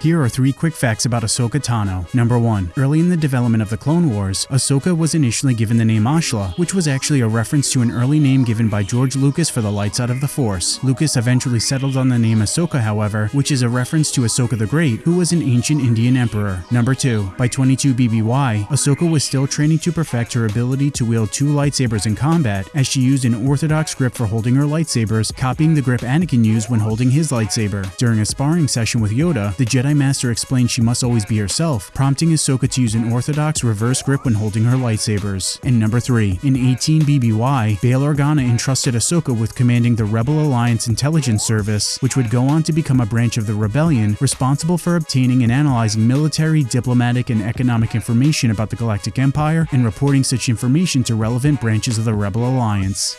Here are three quick facts about Ahsoka Tano. Number 1. Early in the development of the Clone Wars, Ahsoka was initially given the name Ashla, which was actually a reference to an early name given by George Lucas for the light side of the Force. Lucas eventually settled on the name Ahsoka, however, which is a reference to Ashoka the Great, who was an ancient Indian emperor. Number 2. By 22 BBY, Ahsoka was still training to perfect her ability to wield two lightsabers in combat, as she used an orthodox grip for holding her lightsabers, copying the grip Anakin used when holding his lightsaber. During a sparring session with Yoda, the Jedi Master explained she must always be herself, prompting Ahsoka to use an orthodox reverse grip when holding her lightsabers. And number 3. In 18 BBY, Bail Organa entrusted Ahsoka with commanding the Rebel Alliance Intelligence Service, which would go on to become a branch of the rebellion responsible for obtaining and analyzing military, diplomatic, and economic information about the Galactic Empire and reporting such information to relevant branches of the Rebel Alliance.